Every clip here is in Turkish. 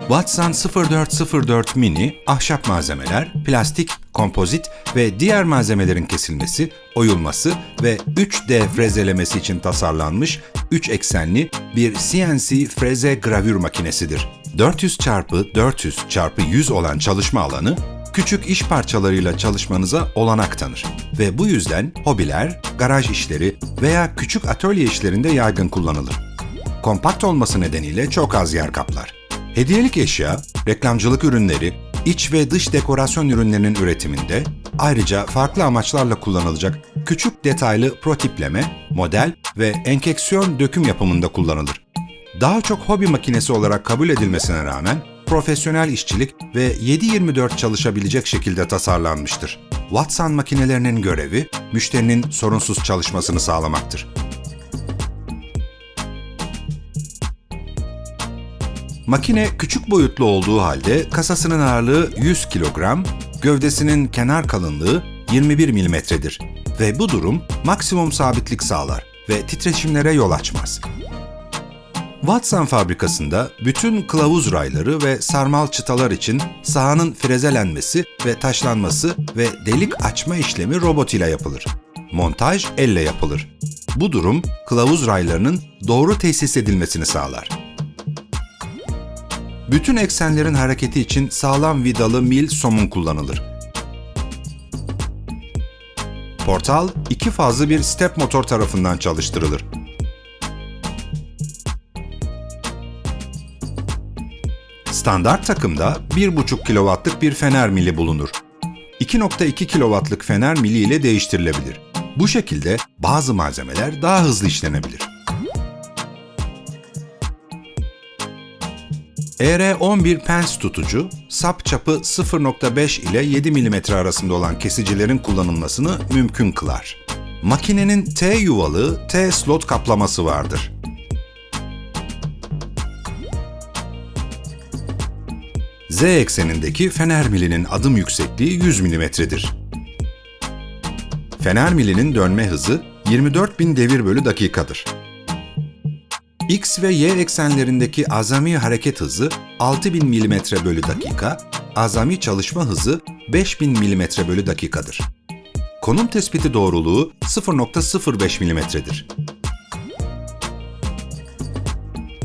Watson 0404 Mini, ahşap malzemeler, plastik, kompozit ve diğer malzemelerin kesilmesi, oyulması ve 3D frezelemesi için tasarlanmış 3 eksenli bir CNC freze gravür makinesidir. 400 x 400 x 100 olan çalışma alanı, küçük iş parçalarıyla çalışmanıza olanak tanır ve bu yüzden hobiler, garaj işleri veya küçük atölye işlerinde yaygın kullanılır. Kompakt olması nedeniyle çok az yer kaplar. Hediyelik eşya, reklamcılık ürünleri, iç ve dış dekorasyon ürünlerinin üretiminde, ayrıca farklı amaçlarla kullanılacak küçük detaylı protipleme, model ve enkeksiyon döküm yapımında kullanılır. Daha çok hobi makinesi olarak kabul edilmesine rağmen profesyonel işçilik ve 7-24 çalışabilecek şekilde tasarlanmıştır. Watson makinelerinin görevi, müşterinin sorunsuz çalışmasını sağlamaktır. Makine küçük boyutlu olduğu halde kasasının ağırlığı 100 kilogram, gövdesinin kenar kalınlığı 21 milimetredir ve bu durum maksimum sabitlik sağlar ve titreşimlere yol açmaz. Watson fabrikasında bütün kılavuz rayları ve sarmal çıtalar için sahanın frezelenmesi ve taşlanması ve delik açma işlemi robot ile yapılır. Montaj elle yapılır. Bu durum kılavuz raylarının doğru tesis edilmesini sağlar. Bütün eksenlerin hareketi için sağlam vidalı mil somun kullanılır. Portal iki fazlı bir step motor tarafından çalıştırılır. Standart takımda 1,5 kW'lık bir fener mili bulunur. 2.2 kW'lık fener mili ile değiştirilebilir. Bu şekilde bazı malzemeler daha hızlı işlenebilir. ER11 pens tutucu, sap çapı 0.5 ile 7 mm arasında olan kesicilerin kullanılmasını mümkün kılar. Makinenin T yuvalı T slot kaplaması vardır. Z eksenindeki fener milinin adım yüksekliği 100 mm'dir. Fener milinin dönme hızı 24.000 devir bölü dakikadır. X ve Y eksenlerindeki azami hareket hızı 6000 mm bölü dakika, azami çalışma hızı 5000 mm bölü dakikadır. Konum tespiti doğruluğu 0.05 mm'dir.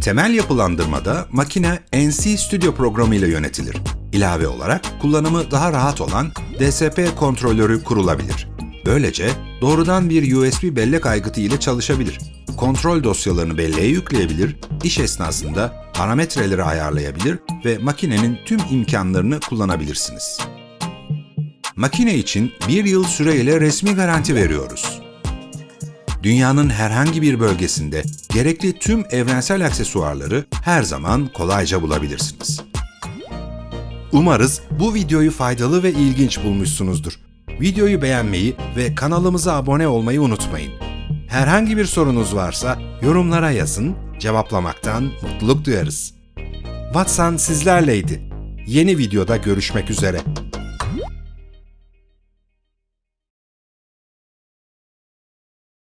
Temel yapılandırmada makine NC Studio programı ile yönetilir. İlave olarak kullanımı daha rahat olan DSP kontrolörü kurulabilir. Böylece doğrudan bir USB bellek aygıtı ile çalışabilir. Kontrol dosyalarını belleğe yükleyebilir, iş esnasında parametreleri ayarlayabilir ve makinenin tüm imkanlarını kullanabilirsiniz. Makine için bir yıl süreyle resmi garanti veriyoruz. Dünyanın herhangi bir bölgesinde gerekli tüm evrensel aksesuarları her zaman kolayca bulabilirsiniz. Umarız bu videoyu faydalı ve ilginç bulmuşsunuzdur. Videoyu beğenmeyi ve kanalımıza abone olmayı unutmayın. Herhangi bir sorunuz varsa yorumlara yazın, cevaplamaktan mutluluk duyarız. Watson sizlerleydi. Yeni videoda görüşmek üzere.